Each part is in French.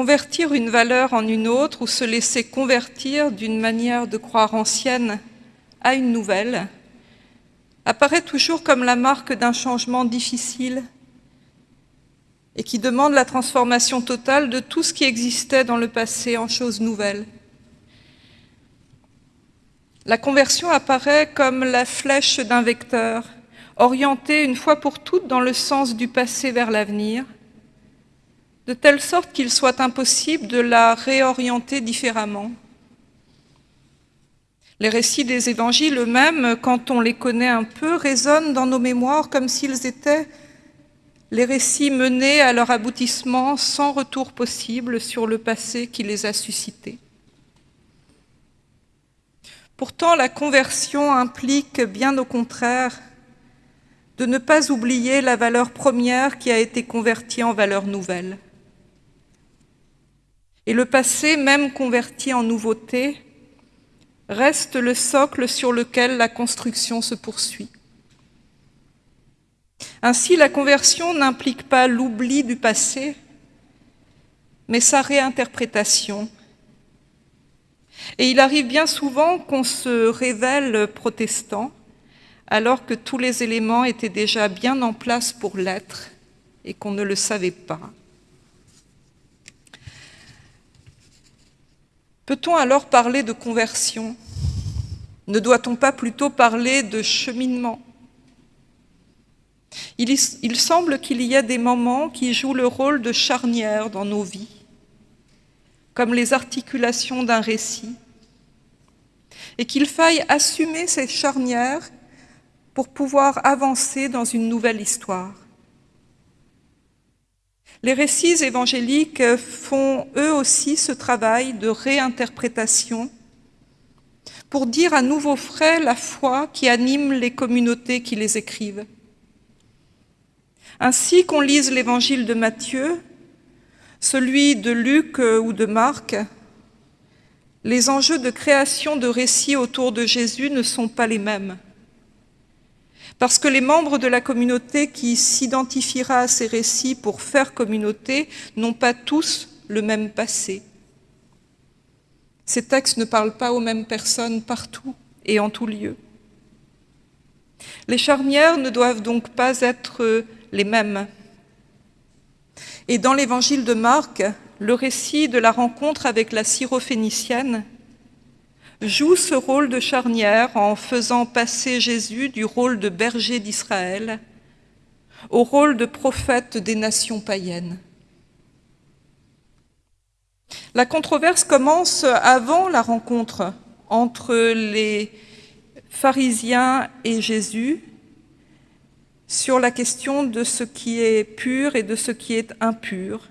Convertir une valeur en une autre ou se laisser convertir d'une manière de croire ancienne à une nouvelle apparaît toujours comme la marque d'un changement difficile et qui demande la transformation totale de tout ce qui existait dans le passé en choses nouvelles. La conversion apparaît comme la flèche d'un vecteur, orientée une fois pour toutes dans le sens du passé vers l'avenir, de telle sorte qu'il soit impossible de la réorienter différemment. Les récits des évangiles eux-mêmes, quand on les connaît un peu, résonnent dans nos mémoires comme s'ils étaient les récits menés à leur aboutissement sans retour possible sur le passé qui les a suscités. Pourtant, la conversion implique, bien au contraire, de ne pas oublier la valeur première qui a été convertie en valeur nouvelle. Et le passé, même converti en nouveauté, reste le socle sur lequel la construction se poursuit. Ainsi, la conversion n'implique pas l'oubli du passé, mais sa réinterprétation. Et il arrive bien souvent qu'on se révèle protestant, alors que tous les éléments étaient déjà bien en place pour l'être et qu'on ne le savait pas. Peut-on alors parler de conversion? Ne doit-on pas plutôt parler de cheminement? Il, semble qu'il y a des moments qui jouent le rôle de charnière dans nos vies, comme les articulations d'un récit, et qu'il faille assumer ces charnières pour pouvoir avancer dans une nouvelle histoire. Les récits évangéliques font eux aussi ce travail de réinterprétation pour dire à nouveau frais la foi qui anime les communautés qui les écrivent. Ainsi qu'on lise l'évangile de Matthieu, celui de Luc ou de Marc, les enjeux de création de récits autour de Jésus ne sont pas les mêmes. Parce que les membres de la communauté qui s'identifiera à ces récits pour faire communauté n'ont pas tous le même passé. Ces textes ne parlent pas aux mêmes personnes partout et en tout lieu. Les charnières ne doivent donc pas être les mêmes. Et dans l'évangile de Marc, le récit de la rencontre avec la syrophénicienne joue ce rôle de charnière en faisant passer Jésus du rôle de berger d'Israël au rôle de prophète des nations païennes. La controverse commence avant la rencontre entre les pharisiens et Jésus sur la question de ce qui est pur et de ce qui est impur.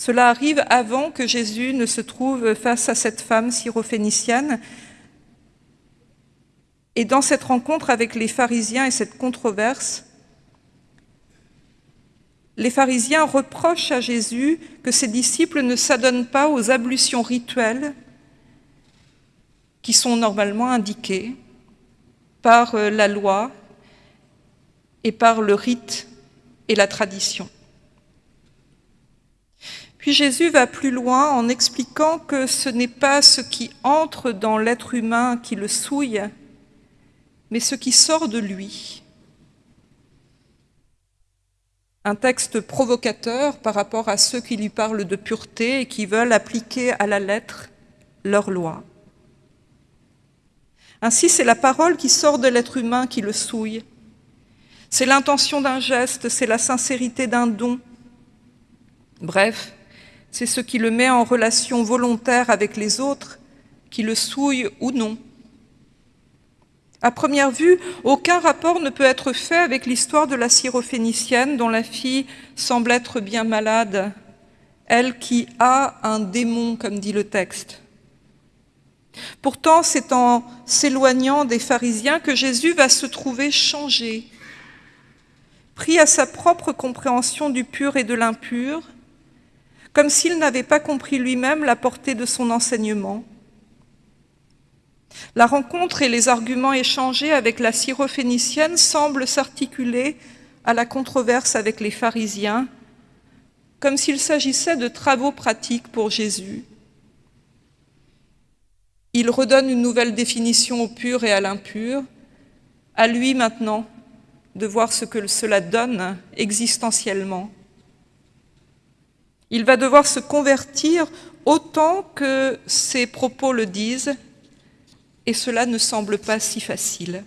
Cela arrive avant que Jésus ne se trouve face à cette femme syrophénicienne. Et dans cette rencontre avec les pharisiens et cette controverse, les pharisiens reprochent à Jésus que ses disciples ne s'adonnent pas aux ablutions rituelles qui sont normalement indiquées par euh, la loi et par le rite et la tradition. Puis Jésus va plus loin en expliquant que ce n'est pas ce qui entre dans l'être humain qui le souille, mais ce qui sort de lui. Un texte provocateur par rapport à ceux qui lui parlent de pureté et qui veulent appliquer à la lettre leur loi. Ainsi, c'est la parole qui sort de l'être humain qui le souille. C'est l'intention d'un geste, c'est la sincérité d'un don. Bref, c'est ce qui le met en relation volontaire avec les autres, qui le souille ou non. À première vue, aucun rapport ne peut être fait avec l'histoire de la syrophénicienne dont la fille semble être bien malade, elle qui a un démon, comme dit le texte. Pourtant, c'est en s'éloignant des pharisiens que Jésus va se trouver changé, pris à sa propre compréhension du pur et de l'impur, comme s'il n'avait pas compris lui-même la portée de son enseignement. La rencontre et les arguments échangés avec la syrophénicienne semblent s'articuler à la controverse avec les pharisiens, comme s'il s'agissait de travaux pratiques pour Jésus. Il redonne une nouvelle définition au pur et à l'impur. À lui maintenant de voir ce que cela donne existentiellement. Il va devoir se convertir autant que ses propos le disent, et cela ne semble pas si facile.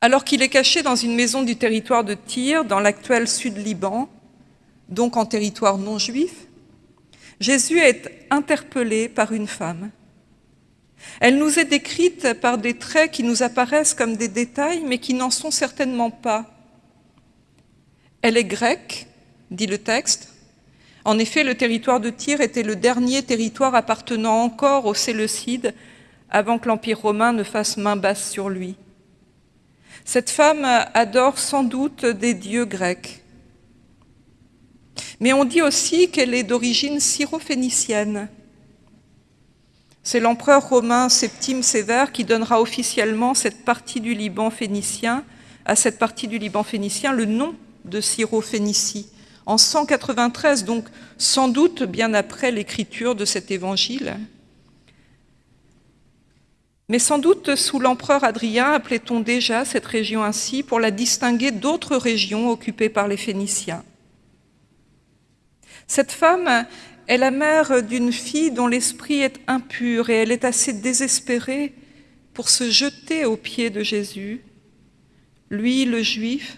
Alors qu'il est caché dans une maison du territoire de Tyr, dans l'actuel Sud-Liban, donc en territoire non juif, Jésus est interpellé par une femme. Elle nous est décrite par des traits qui nous apparaissent comme des détails, mais qui n'en sont certainement pas. Elle est grecque, dit le texte. En effet, le territoire de Tyr était le dernier territoire appartenant encore aux Séleucides avant que l'Empire romain ne fasse main basse sur lui. Cette femme adore sans doute des dieux grecs. Mais on dit aussi qu'elle est d'origine syrophénicienne. C'est l'empereur romain Septime Sévère qui donnera officiellement cette partie du Liban phénicien, à cette partie du Liban phénicien le nom de Syrophénicie, en 193, donc sans doute bien après l'écriture de cet évangile. Mais sans doute, sous l'empereur Adrien, appelait-on déjà cette région ainsi pour la distinguer d'autres régions occupées par les Phéniciens. Cette femme est la mère d'une fille dont l'esprit est impur et elle est assez désespérée pour se jeter aux pieds de Jésus, lui le juif,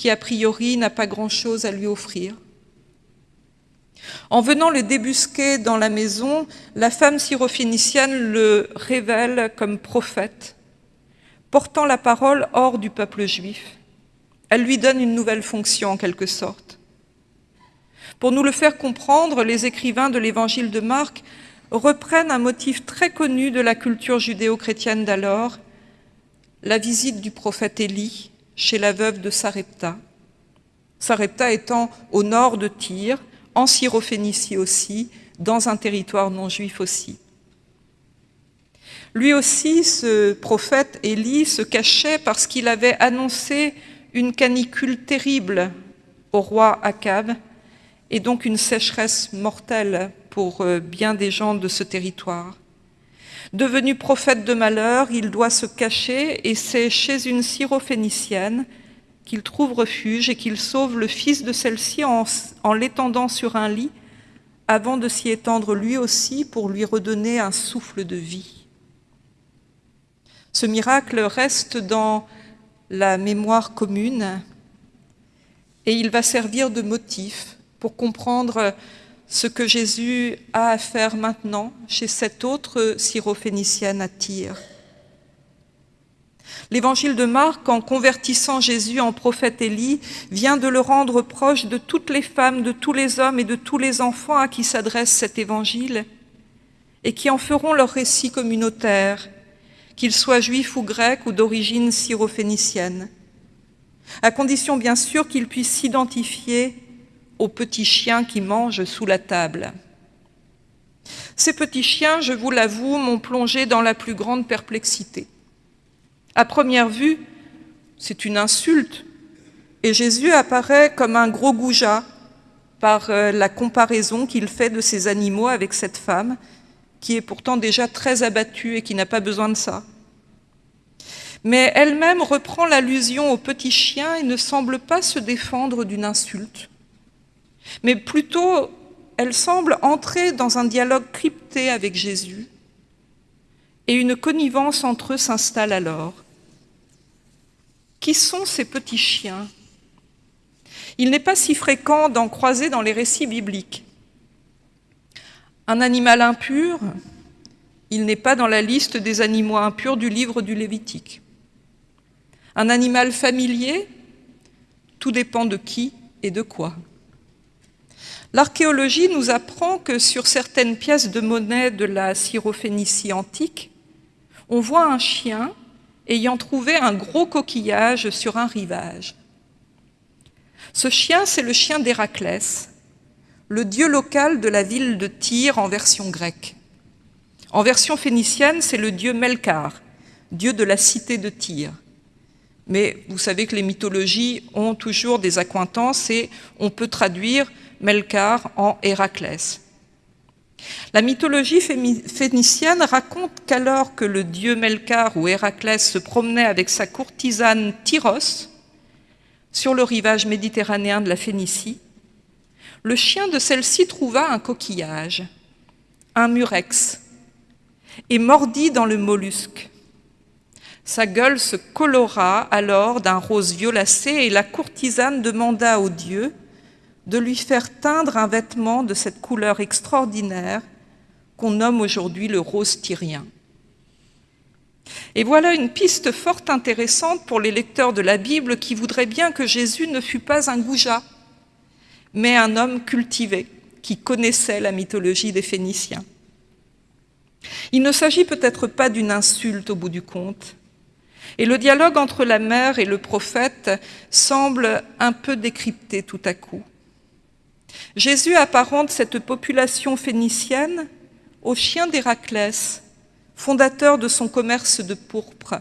qui a priori n'a pas grand-chose à lui offrir. En venant le débusquer dans la maison, la femme syrophénicienne le révèle comme prophète, portant la parole hors du peuple juif. Elle lui donne une nouvelle fonction en quelque sorte. Pour nous le faire comprendre, les écrivains de l'évangile de Marc reprennent un motif très connu de la culture judéo-chrétienne d'alors, la visite du prophète Élie chez la veuve de Sarepta. Sarepta étant au nord de Tyr, en Syrophénicie aussi, dans un territoire non juif aussi. Lui aussi, ce prophète Élie se cachait parce qu'il avait annoncé une canicule terrible au roi Akab et donc une sécheresse mortelle pour euh, bien des gens de ce territoire. Devenu prophète de malheur, il doit se cacher et c'est chez une syrophénicienne qu'il trouve refuge et qu'il sauve le fils de celle-ci en, l'étendant sur un lit avant de s'y étendre lui aussi pour lui redonner un souffle de vie. Ce miracle reste dans la mémoire commune et il va servir de motif pour comprendre ce que Jésus a à faire maintenant chez cette autre syrophénicienne à Tyr. L'évangile de Marc, en convertissant Jésus en prophète Élie, vient de le rendre proche de toutes les femmes, de tous les hommes et de tous les enfants à qui s'adresse cet évangile, et qui en feront leur récit communautaire, qu'ils soient juifs ou grecs ou d'origine syrophénicienne, à condition bien sûr qu'ils puissent s'identifier aux petits chiens qui mangent sous la table. Ces petits chiens, je vous l'avoue, m'ont plongé dans la plus grande perplexité. À première vue, c'est une insulte, et Jésus apparaît comme un gros goujat par euh, la comparaison qu'il fait de ces animaux avec cette femme, qui est pourtant déjà très abattue et qui n'a pas besoin de ça. Mais elle-même reprend l'allusion au petit chien et ne semble pas se défendre d'une insulte. Mais plutôt, elle semble entrer dans un dialogue crypté avec Jésus, et une connivence entre eux s'installe alors. Qui sont ces petits chiens? Il n'est pas si fréquent d'en croiser dans les récits bibliques. Un animal impur, il n'est pas dans la liste des animaux impurs du livre du Lévitique. Un animal familier, tout dépend de qui et de quoi. L'archéologie nous apprend que sur certaines pièces de monnaie de la Syrophénicie antique, on voit un chien ayant trouvé un gros coquillage sur un rivage. Ce chien, c'est le chien d'Héraclès, le dieu local de la ville de Tyr en version grecque. En version phénicienne, c'est le dieu Melkar, dieu de la cité de Tyr. Mais vous savez que les mythologies ont toujours des accointances et on peut traduire Melkar en Héraclès. La mythologie phénicienne raconte qu'alors que le dieu Melkar ou Héraclès se promenait avec sa courtisane Tyros sur le rivage méditerranéen de la Phénicie, le chien de celle-ci trouva un coquillage, un murex, et mordit dans le mollusque. Sa gueule se colora alors d'un rose violacé et la courtisane demanda au dieu de lui faire teindre un vêtement de cette couleur extraordinaire qu'on nomme aujourd'hui le rose tyrien. Et voilà une piste fort intéressante pour les lecteurs de la Bible qui voudraient bien que Jésus ne fût pas un goujat, mais un homme cultivé qui connaissait la mythologie des Phéniciens. Il ne s'agit peut-être pas d'une insulte au bout du compte, et le dialogue entre la mère et le prophète semble un peu décrypté tout à coup. Jésus apparente cette population phénicienne au chien d'Héraclès, fondateur de son commerce de pourpre.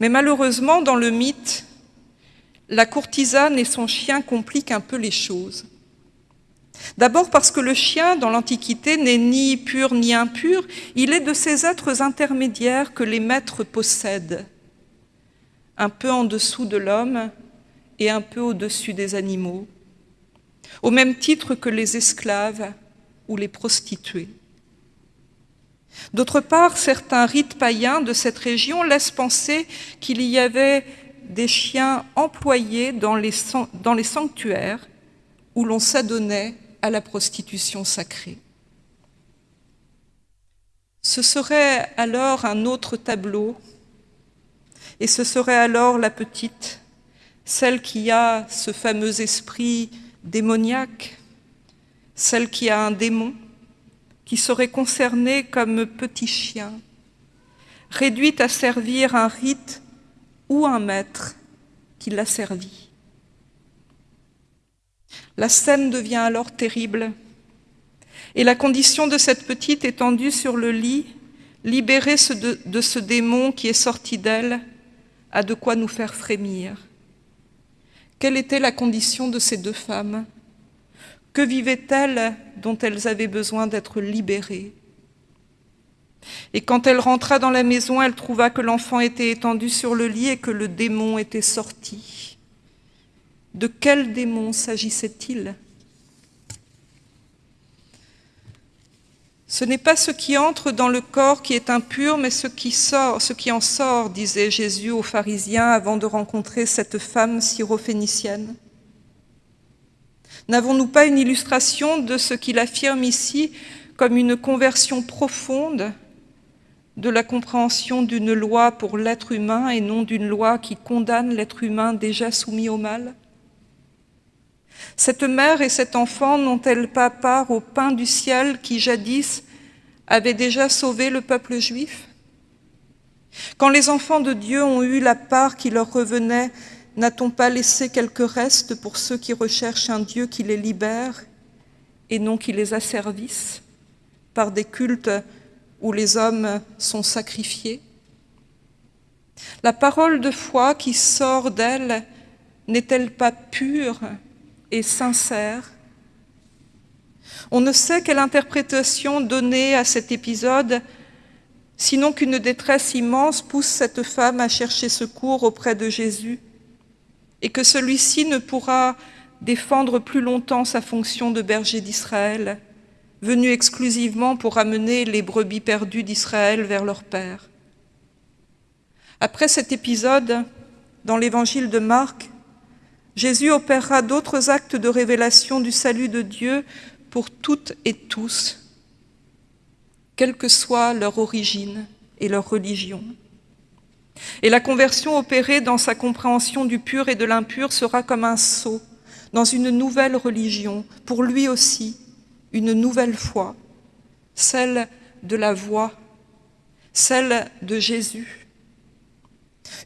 Mais malheureusement, dans le mythe, la courtisane et son chien compliquent un peu les choses. D'abord parce que le chien, dans l'Antiquité, n'est ni pur ni impur, il est de ces êtres intermédiaires que les maîtres possèdent, un peu en dessous de l'homme et un peu au-dessus des animaux, au même titre que les esclaves ou les prostituées. D'autre part, certains rites païens de cette région laissent penser qu'il y avait des chiens employés dans les, sanctuaires où l'on s'adonnait à la prostitution sacrée. Ce serait alors un autre tableau, et ce serait alors la petite, celle qui a ce fameux esprit démoniaque, celle qui a un démon, qui serait concernée comme petit chien, réduite à servir un rite ou un maître qui l'a servi. La scène devient alors terrible, et la condition de cette petite étendue sur le lit, libérée de ce démon qui est sorti d'elle, a de quoi nous faire frémir. Quelle était la condition de ces deux femmes? Que vivaient-elles dont elles avaient besoin d'être libérées? Et quand elle rentra dans la maison, elle trouva que l'enfant était étendu sur le lit et que le démon était sorti. De quel démon s'agissait-il? Ce n'est pas ce qui entre dans le corps qui est impur, mais ce qui sort, ce qui en sort, disait Jésus aux pharisiens avant de rencontrer cette femme syrophénicienne. N'avons-nous pas une illustration de ce qu'il affirme ici comme une conversion profonde de la compréhension d'une loi pour l'être humain et non d'une loi qui condamne l'être humain déjà soumis au mal? Cette mère et cet enfant n'ont-elles pas part au pain du ciel qui jadis avait déjà sauvé le peuple juif? Quand les enfants de Dieu ont eu la part qui leur revenait, n'a-t-on pas laissé quelques restes pour ceux qui recherchent un Dieu qui les libère et non qui les asservisse par des cultes où les hommes sont sacrifiés? La parole de foi qui sort d'elle n'est-elle pas pure? Et sincère. On ne sait quelle interprétation donner à cet épisode, sinon qu'une détresse immense pousse cette femme à chercher secours auprès de Jésus et que celui-ci ne pourra défendre plus longtemps sa fonction de berger d'Israël, venu exclusivement pour amener les brebis perdues d'Israël vers leur Père. Après cet épisode, dans l'évangile de Marc, Jésus opérera d'autres actes de révélation du salut de Dieu pour toutes et tous, quelle que soit leur origine et leur religion. Et la conversion opérée dans sa compréhension du pur et de l'impur sera comme un saut dans une nouvelle religion, pour lui aussi, une nouvelle foi, celle de la voix, celle de Jésus,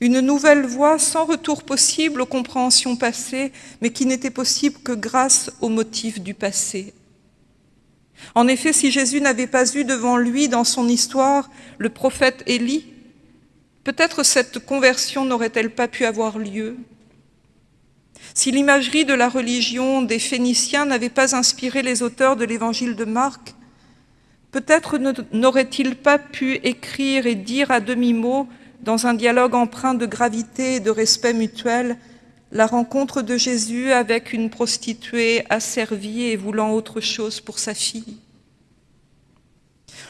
une nouvelle voie sans retour possible aux compréhensions passées, mais qui n'était possible que grâce aux motifs du passé. En effet, si Jésus n'avait pas eu devant lui, dans son histoire, le prophète Élie, Peut-être cette conversion n'aurait-elle pas pu avoir lieu si l'imagerie de la religion des Phéniciens n'avait pas inspiré les auteurs de l'évangile de Marc, peut-être n'aurait-il pas pu écrire et dire à demi-mot, dans un dialogue empreint de gravité et de respect mutuel, la rencontre de Jésus avec une prostituée asservie et voulant autre chose pour sa fille.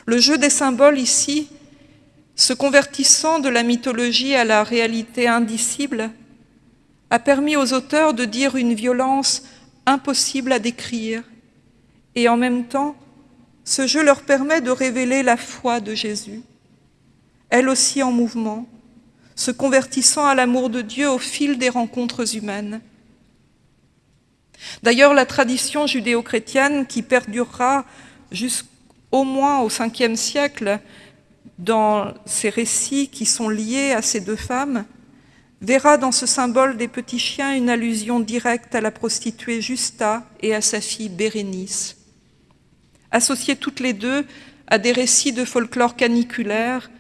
Le jeu des symboles ici, se convertissant de la mythologie à la réalité indicible, a permis aux auteurs de dire une violence impossible à décrire, et en même temps, ce jeu leur permet de révéler la foi de Jésus, elle aussi en mouvement, se convertissant à l'amour de Dieu au fil des rencontres humaines. D'ailleurs, la tradition judéo-chrétienne, qui perdurera jusqu'au moins au Ve siècle dans ces récits qui sont liés à ces deux femmes, verra dans ce symbole des petits chiens une allusion directe à la prostituée Justa et à sa fille Bérénice. Associées toutes les deux à des récits de folklore caniculaire,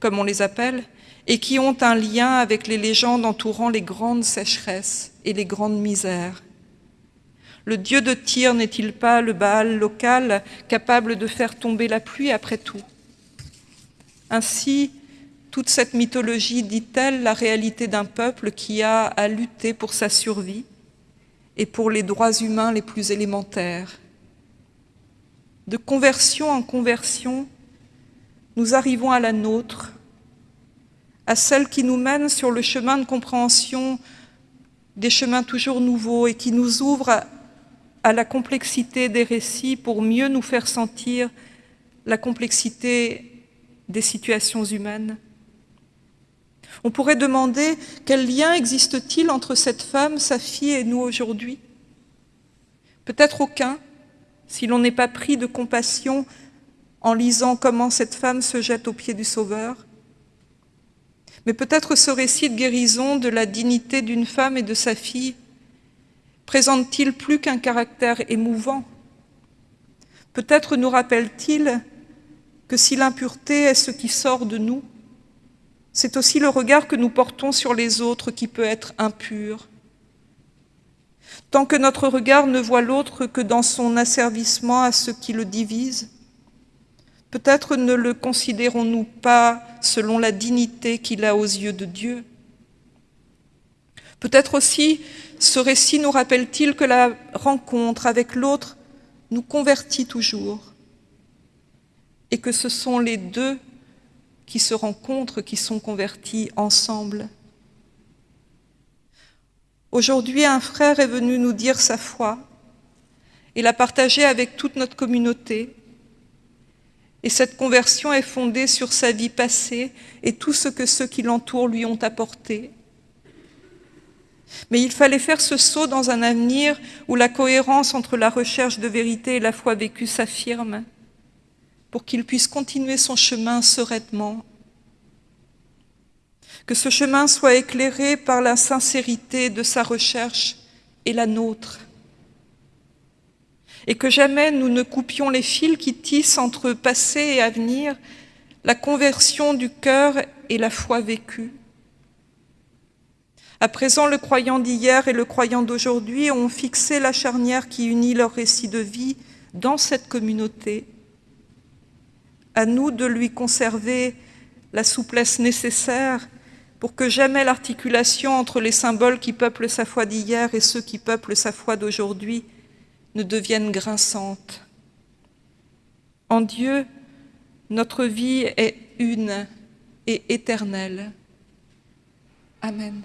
comme on les appelle, et qui ont un lien avec les légendes entourant les grandes sécheresses et les grandes misères. Le dieu de Tyr n'est-il pas le Baal local capable de faire tomber la pluie après tout? Ainsi, toute cette mythologie dit-elle la réalité d'un peuple qui a à lutter pour sa survie et pour les droits humains les plus élémentaires. De conversion en conversion, nous arrivons à la nôtre, à celle qui nous mène sur le chemin de compréhension des chemins toujours nouveaux et qui nous ouvre à, la complexité des récits pour mieux nous faire sentir la complexité des situations humaines. On pourrait demander quel lien existe-t-il entre cette femme, sa fille et nous aujourd'hui? Peut-être aucun, si l'on n'est pas pris de compassion en lisant comment cette femme se jette aux pieds du Sauveur. Mais peut-être ce récit de guérison de la dignité d'une femme et de sa fille présente-t-il plus qu'un caractère émouvant? Peut-être nous rappelle-t-il que si l'impureté est ce qui sort de nous, c'est aussi le regard que nous portons sur les autres qui peut être impur. Tant que notre regard ne voit l'autre que dans son asservissement à ceux qui le divisent, peut-être ne le considérons-nous pas selon la dignité qu'il a aux yeux de Dieu. Peut-être aussi ce récit nous rappelle-t-il que la rencontre avec l'autre nous convertit toujours et que ce sont les deux qui se rencontrent, qui sont convertis ensemble. Aujourd'hui, un frère est venu nous dire sa foi et la partager avec toute notre communauté. Et cette conversion est fondée sur sa vie passée et tout ce que ceux qui l'entourent lui ont apporté. Mais il fallait faire ce saut dans un avenir où la cohérence entre la recherche de vérité et la foi vécue s'affirme pour qu'il puisse continuer son chemin sereinement. Que ce chemin soit éclairé par la sincérité de sa recherche et la nôtre. Et que jamais nous ne coupions les fils qui tissent entre passé et avenir, la conversion du cœur et la foi vécue. À présent, le croyant d'hier et le croyant d'aujourd'hui ont fixé la charnière qui unit leur récit de vie dans cette communauté à nous de lui conserver la souplesse nécessaire pour que jamais l'articulation entre les symboles qui peuplent sa foi d'hier et ceux qui peuplent sa foi d'aujourd'hui ne devienne grinçante. En Dieu, notre vie est une et éternelle. Amen.